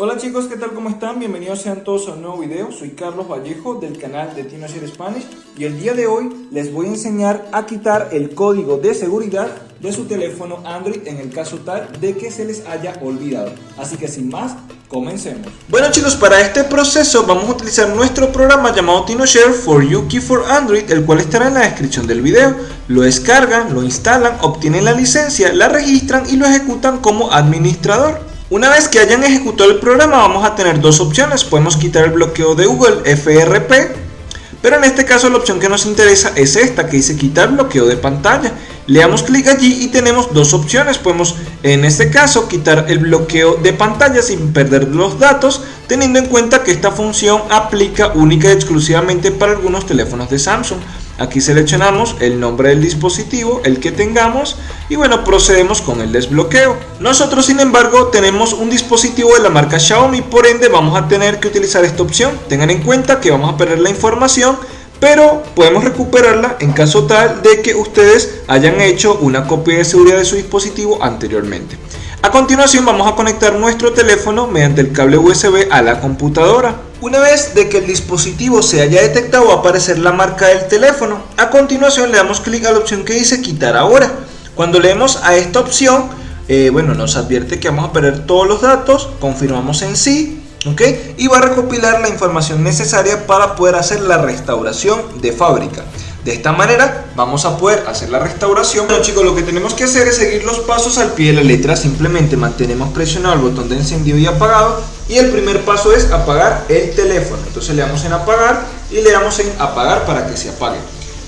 Hola chicos, ¿qué tal? ¿Cómo están? Bienvenidos sean todos a un nuevo video. Soy Carlos Vallejo del canal de TinoShare Spanish y el día de hoy les voy a enseñar a quitar el código de seguridad de su teléfono Android en el caso tal de que se les haya olvidado. Así que sin más, comencemos. Bueno chicos, para este proceso vamos a utilizar nuestro programa llamado TinoShare for You Key for Android, el cual estará en la descripción del video. Lo descargan, lo instalan, obtienen la licencia, la registran y lo ejecutan como administrador. Una vez que hayan ejecutado el programa vamos a tener dos opciones, podemos quitar el bloqueo de Google FRP, pero en este caso la opción que nos interesa es esta que dice quitar bloqueo de pantalla. Le damos clic allí y tenemos dos opciones, podemos en este caso quitar el bloqueo de pantalla sin perder los datos, teniendo en cuenta que esta función aplica única y exclusivamente para algunos teléfonos de Samsung. Aquí seleccionamos el nombre del dispositivo, el que tengamos y bueno, procedemos con el desbloqueo. Nosotros sin embargo tenemos un dispositivo de la marca Xiaomi, por ende vamos a tener que utilizar esta opción. Tengan en cuenta que vamos a perder la información, pero podemos recuperarla en caso tal de que ustedes hayan hecho una copia de seguridad de su dispositivo anteriormente. A continuación vamos a conectar nuestro teléfono mediante el cable USB a la computadora. Una vez de que el dispositivo se haya detectado va a aparecer la marca del teléfono. A continuación le damos clic a la opción que dice quitar ahora. Cuando leemos a esta opción, eh, bueno, nos advierte que vamos a perder todos los datos, confirmamos en sí, ¿ok? Y va a recopilar la información necesaria para poder hacer la restauración de fábrica. De esta manera vamos a poder hacer la restauración. Bueno chicos, lo que tenemos que hacer es seguir los pasos al pie de la letra. Simplemente mantenemos presionado el botón de encendido y apagado. Y el primer paso es apagar el teléfono. Entonces le damos en apagar y le damos en apagar para que se apague.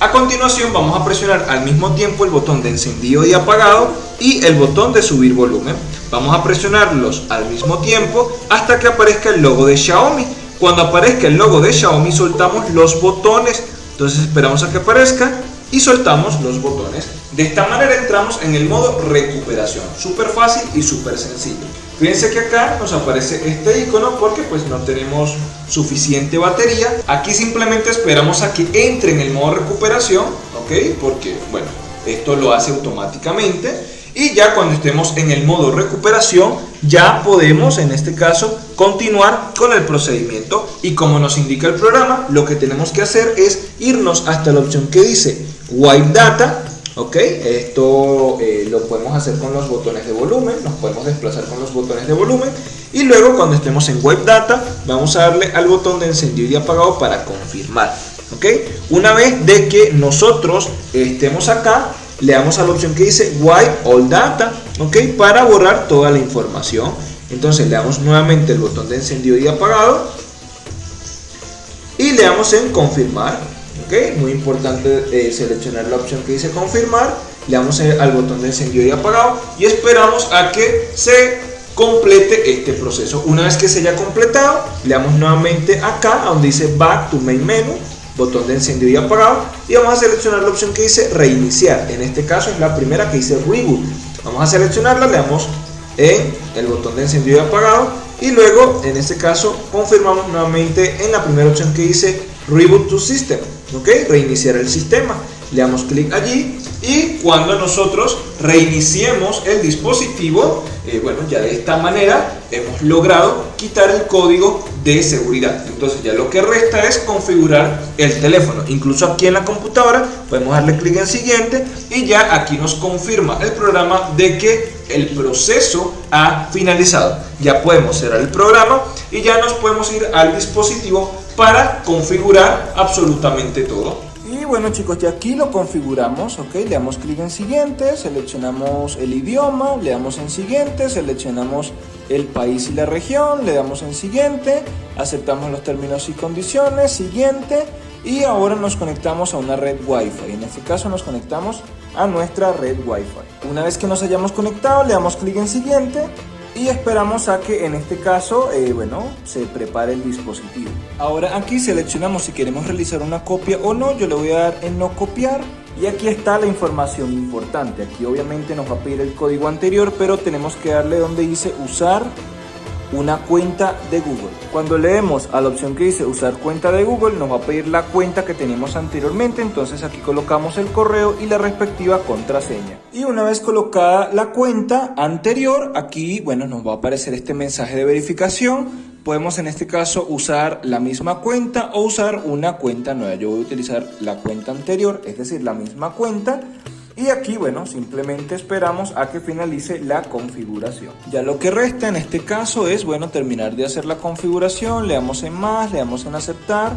A continuación vamos a presionar al mismo tiempo el botón de encendido y apagado y el botón de subir volumen. Vamos a presionarlos al mismo tiempo hasta que aparezca el logo de Xiaomi. Cuando aparezca el logo de Xiaomi soltamos los botones entonces esperamos a que aparezca y soltamos los botones. De esta manera entramos en el modo recuperación. Súper fácil y súper sencillo. Fíjense que acá nos aparece este icono porque pues no tenemos suficiente batería. Aquí simplemente esperamos a que entre en el modo recuperación, ¿ok? Porque, bueno, esto lo hace automáticamente y ya cuando estemos en el modo recuperación ya podemos en este caso continuar con el procedimiento y como nos indica el programa lo que tenemos que hacer es irnos hasta la opción que dice wipe data ok esto eh, lo podemos hacer con los botones de volumen nos podemos desplazar con los botones de volumen y luego cuando estemos en wipe data vamos a darle al botón de encendido y apagado para confirmar ok una vez de que nosotros estemos acá le damos a la opción que dice Wipe All Data, ¿ok? Para borrar toda la información. Entonces le damos nuevamente el botón de encendido y apagado y le damos en confirmar, Muy importante eh, seleccionar la opción que dice confirmar, le damos al botón de encendido y apagado y esperamos a que se complete este proceso. Una vez que se haya completado, le damos nuevamente acá donde dice Back to Main Menu botón de encendido y apagado y vamos a seleccionar la opción que dice reiniciar. En este caso es la primera que dice reboot. Vamos a seleccionarla le damos en el botón de encendido y apagado y luego en este caso confirmamos nuevamente en la primera opción que dice reboot to system ok reiniciar el sistema le damos clic allí y cuando nosotros reiniciemos el dispositivo, eh, bueno, ya de esta manera hemos logrado quitar el código de seguridad. Entonces ya lo que resta es configurar el teléfono. Incluso aquí en la computadora podemos darle clic en siguiente y ya aquí nos confirma el programa de que el proceso ha finalizado. Ya podemos cerrar el programa y ya nos podemos ir al dispositivo para configurar absolutamente todo. Y bueno chicos, ya aquí lo configuramos, ok, le damos clic en siguiente, seleccionamos el idioma, le damos en siguiente, seleccionamos el país y la región, le damos en siguiente, aceptamos los términos y condiciones, siguiente, y ahora nos conectamos a una red Wi-Fi. En este caso nos conectamos a nuestra red Wi-Fi. Una vez que nos hayamos conectado, le damos clic en siguiente y esperamos a que en este caso, eh, bueno, se prepare el dispositivo. Ahora aquí seleccionamos si queremos realizar una copia o no, yo le voy a dar en no copiar y aquí está la información importante. Aquí obviamente nos va a pedir el código anterior, pero tenemos que darle donde dice usar una cuenta de Google. Cuando leemos a la opción que dice usar cuenta de Google, nos va a pedir la cuenta que teníamos anteriormente, entonces aquí colocamos el correo y la respectiva contraseña. Y una vez colocada la cuenta anterior, aquí, bueno, nos va a aparecer este mensaje de verificación. Podemos en este caso usar la misma cuenta o usar una cuenta nueva. Yo voy a utilizar la cuenta anterior, es decir, la misma cuenta y aquí, bueno, simplemente esperamos a que finalice la configuración. Ya lo que resta en este caso es, bueno, terminar de hacer la configuración, le damos en más, le damos en aceptar.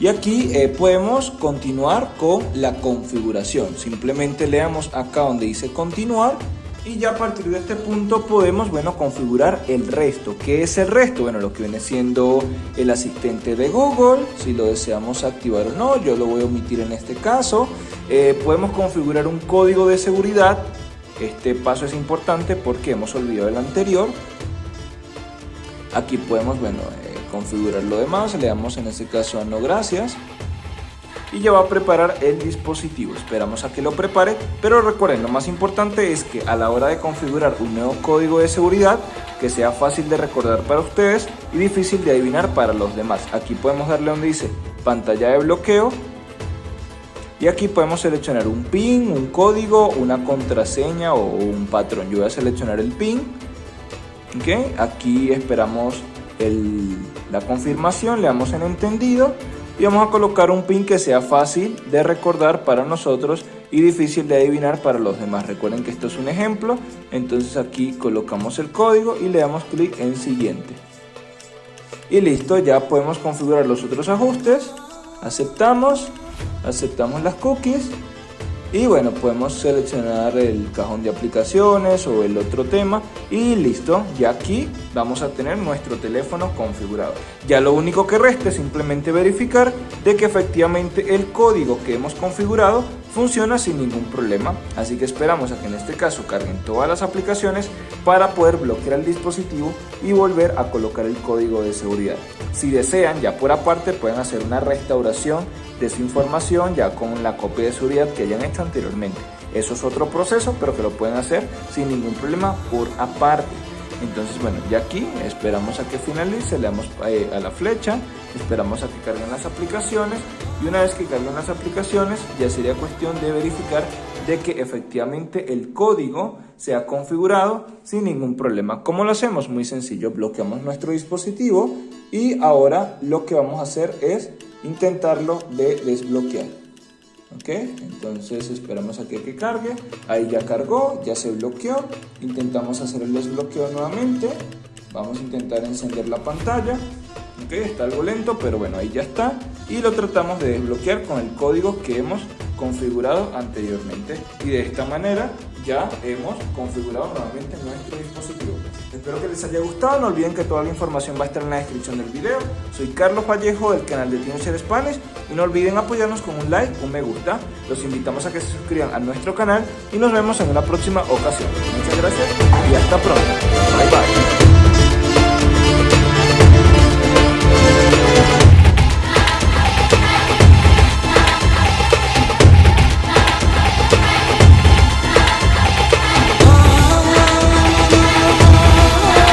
Y aquí eh, podemos continuar con la configuración. Simplemente le damos acá donde dice continuar y ya a partir de este punto podemos, bueno, configurar el resto. ¿Qué es el resto? Bueno, lo que viene siendo el asistente de Google, si lo deseamos activar o no, yo lo voy a omitir en este caso. Eh, podemos configurar un código de seguridad. Este paso es importante porque hemos olvidado el anterior. Aquí podemos, bueno, eh, configurar lo demás. Le damos en este caso a no gracias y ya va a preparar el dispositivo. Esperamos a que lo prepare, pero recuerden, lo más importante es que a la hora de configurar un nuevo código de seguridad, que sea fácil de recordar para ustedes y difícil de adivinar para los demás. Aquí podemos darle donde dice pantalla de bloqueo y aquí podemos seleccionar un PIN, un código, una contraseña o un patrón. Yo voy a seleccionar el PIN. ¿okay? Aquí esperamos la confirmación, le damos en entendido y vamos a colocar un pin que sea fácil de recordar para nosotros y difícil de adivinar para los demás. Recuerden que esto es un ejemplo, entonces aquí colocamos el código y le damos clic en siguiente. Y listo, ya podemos configurar los otros ajustes, aceptamos, aceptamos las cookies y bueno podemos seleccionar el cajón de aplicaciones o el otro tema y listo ya aquí vamos a tener nuestro teléfono configurado. Ya lo único que resta es simplemente verificar de que efectivamente el código que hemos configurado funciona sin ningún problema. Así que esperamos a que en este caso carguen todas las aplicaciones para poder bloquear el dispositivo y volver a colocar el código de seguridad. Si desean ya por aparte pueden hacer una restauración de información ya con la copia de seguridad que hayan hecho anteriormente. Eso es otro proceso, pero que lo pueden hacer sin ningún problema por aparte. Entonces, bueno, ya aquí esperamos a que finalice, le damos eh, a la flecha, esperamos a que carguen las aplicaciones y una vez que carguen las aplicaciones ya sería cuestión de verificar de que efectivamente el código se ha configurado sin ningún problema. ¿Cómo lo hacemos? Muy sencillo, bloqueamos nuestro dispositivo y ahora lo que vamos a hacer es intentarlo de desbloquear. ¿Ok? Entonces esperamos a que, cargue. Ahí ya cargó, ya se bloqueó. Intentamos hacer el desbloqueo nuevamente. Vamos a intentar encender la pantalla. ¿Ok? Está algo lento, pero bueno, ahí ya está. Y lo tratamos de desbloquear con el código que hemos configurado anteriormente. Y de esta manera ya hemos configurado nuevamente nuestro dispositivo. Espero que les haya gustado, no olviden que toda la información va a estar en la descripción del video. Soy Carlos Vallejo del canal de Teenager Spanish y no olviden apoyarnos con un like, un me gusta. Los invitamos a que se suscriban a nuestro canal y nos vemos en una próxima ocasión. Muchas gracias y hasta pronto.